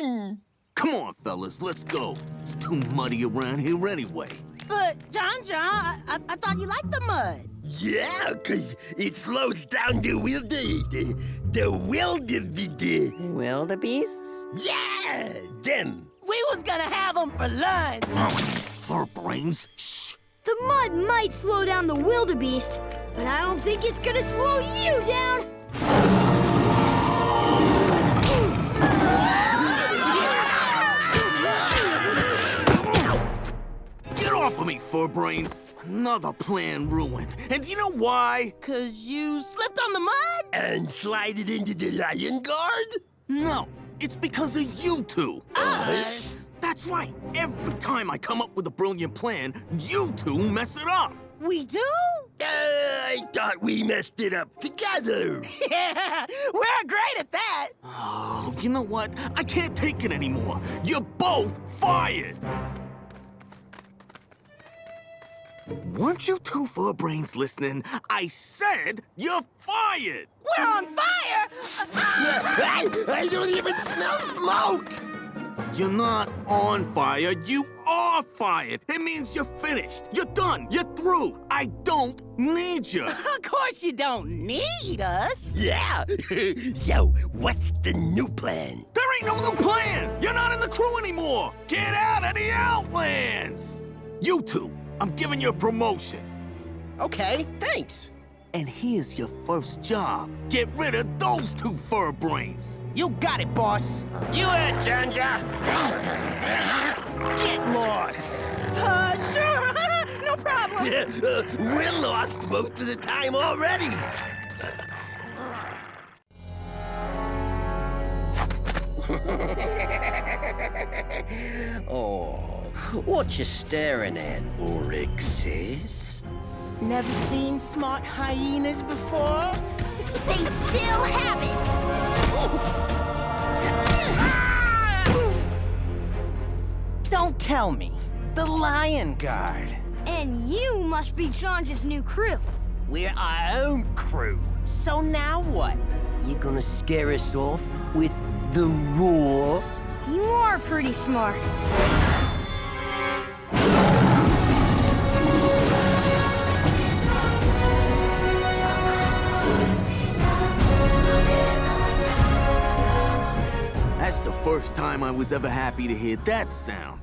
fun! Come on, fellas, let's go. It's too muddy around here anyway. But, Janja, I, I, I thought you liked the mud. Yeah, 'cause it slows down the wilder... the, the wildebeest. Wildebeests? Yeah, them. We was gonna have them for lunch. Fur brains, shh. The mud might slow down the wildebeest, but I don't think it's gonna slow you down. Get off me, fur brains. Another plan ruined. And do you know why? Cause you slipped on the mud? And slide it into the lion guard? No, it's because of you two. Us? That's right. Every time I come up with a brilliant plan, you two mess it up. We do? Uh, I thought we messed it up together. Yeah, we're great at that. Oh, you know what? I can't take it anymore. You're both fired. Weren't you two fur brains listening? I said you're fired. We're on fire. I, I don't even smell smoke. You're not on fire. You are fired. It means you're finished. You're done. You're through. I don't need you. Of course you don't need us. Yeah. Yo, what's the new plan? There ain't no new plan. You're not in the crew anymore. Get out of the Outlands. You two, I'm giving you a promotion. Okay, thanks. And here's your first job. Get rid of those two fur brains. You got it, boss. You heard, Janja. Get lost. Uh, sure. no problem. uh, we're lost most of the time already. Oh, what you staring at, Oryxes? Never seen smart hyenas before? They still haven't. Don't tell me. The Lion Guard. And you must be Janja's new crew. We're our own crew. So now what? You gonna scare us off with the roar? You are pretty smart. It's the first time I was ever happy to hear that sound.